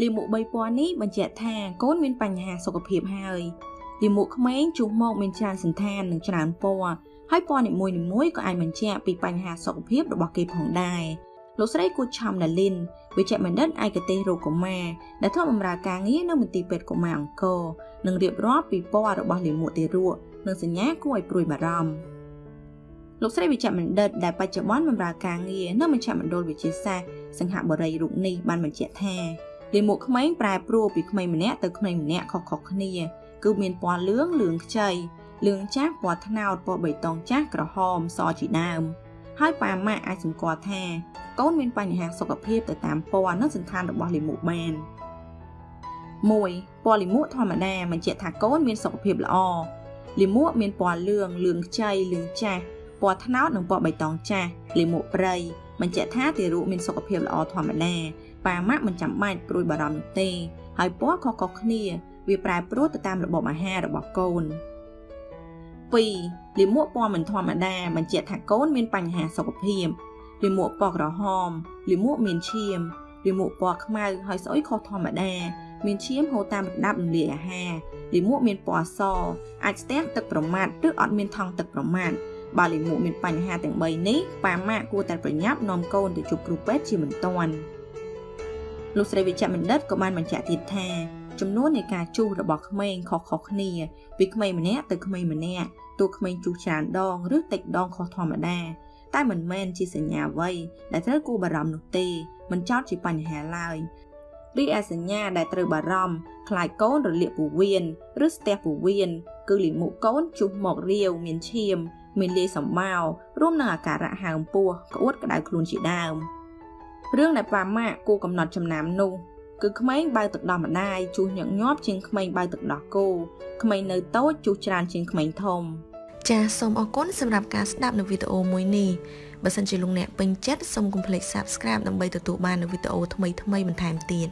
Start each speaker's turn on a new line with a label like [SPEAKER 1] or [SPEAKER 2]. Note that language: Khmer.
[SPEAKER 1] លាមក3ពណ៌នេះបញ្ជាក់ថាកូនមានបញ្ហាសុខភាពហើយលាមកក្មេងជួសមកមានច្រើនសន្តាននិងច្រើនពណ៌ហើយពណ៌នីមួយៗក៏អាចបញ្ជាក់ពីបញ្ហាសុខភាពរបស់គេផងដែរលោកស្រីគូឆំណាលីនវិជ្ជបណ្ឌិតឯកទេសរោគកុមារដែលធ្វើបម្រើការងារនៅមន្ទីរពេទ្យកុមារអង្គរនិងរៀបរាប់ពីពណ៌របស់លាមកទារកនិងសញ្ញាគួរឲ្យព្រួយបារម្ភលោកស្រីវិជ្ជបណ្ឌិតដែលបច្ចុប្បន្នបម្រើការងារនៅមជ្ឈមណ្ឌលវិទ្យាសាស្ត្រសង្ហបុរីរូបនេះបានបញ្ជាក់ថា លាមកក្មេងប្រែប្រួលពីក្មេងម្នាក់ទៅក្មេងម្នាក់ខុសៗគ្នា គឺមានពណ៌លឿងលឿងខ្ចីលឿងចាស់ពណ៌ត្នោតពណ៌បៃតងចាស់ក្រហមសជាដើម ហើយប៉ាម៉ាក់អាចសម្គាល់ថាកូនមានបញ្ហាសុខភាពទៅតាមពណ៌និងសន្តានរបស់លាមកបាន1ពណ៌លាមកធម្មតាបញ្ជាក់ថាកូនមានសុខភាពល្អលាមកមានពណ៌លឿងលឿងខ្ចីលឿងចាស់ពណ៌ត្នោតនិងពណ៌បៃតងចាស់លាមកព្រៃ បញ្ជាក់ថាទារកមានសុខភាពល្អធម្មតាប៉ាម៉ាក់មិនចាំបាច់ព្រួយបារម្ភនោះទេ ហើយពណ៌ក៏ខុសគ្នា វាប្រែប្រួលទៅតាមរបបអាហាររបស់កូន2លាមកពណ៌មិនធម្មតាបញ្ជាក់ថាកូនមានបញ្ហាសុខភាពលាមកពណ៌ក្រហមលាមកមានឈាមលាមកពណ៌ខ្មៅហើយស្អុយខុសធម្មតា មានឈាមហូរតាមរដាប់រំលាយអាហារលាមកមានពណ៌សអាចស្ទះទឹកប្រមាត់ឬអត់មានថង់ទឹកប្រមាត់ បើលាមកមានបញ្ហាទាំង3នេះប៉ាម៉ាក់គួរតែប្រញាប់នាំកូនទៅជួបគ្រូពេទ្យជាបន្ទាន់លោកស្រីវិជ្ជបណ្ឌិតក៏បានបញ្ជាក់ទៀតថាចំនួននៃការជួសរបស់ក្មេងខុសៗគ្នា ពីក្មេងម្នាក់ទៅក្មេងម្នាក់ទោះក្មេងជួសច្រើនដងឬតិចដងខុសធម្មតាតែមិនមែនជាសញ្ញាអ្វីដែលត្រូវគួរបារម្ភនោះទេមិនចោតជាបញ្ហាឡើយរីឯសញ្ញាដែលត្រូវបារម្ភខ្លាចកូនរលាកពោះវៀនឬស្ទះពោះវៀន គឺលិមុខកូនជុះមករាវមានឈាម មានលាយសម្បោរួមនឹងអាការៈហើមពោះក្អួតក្តៅខ្លួនជាដើមរឿងដែលប៉ាម៉ាក់គូកំណត់ចំណាំនោះគឺក្មេងបើទឹកដោះម្ដាយជួសញឹកញាប់ជាងក្មេងបើទឹកដោះគោក្មេងនៅតូចជួសច្រើនជាងក្មេងធំចាសសូមអរគុណសម្រាប់ការស្ដាប់នៅវីដេអូមួយនេះបើសិនជាលោកអ្នកពេញចិត្តសូមកុំភ្លេច Subscribe ដើម្បីទទួលបាននូវវីដេអូថ្មីៗបន្ថែមទៀត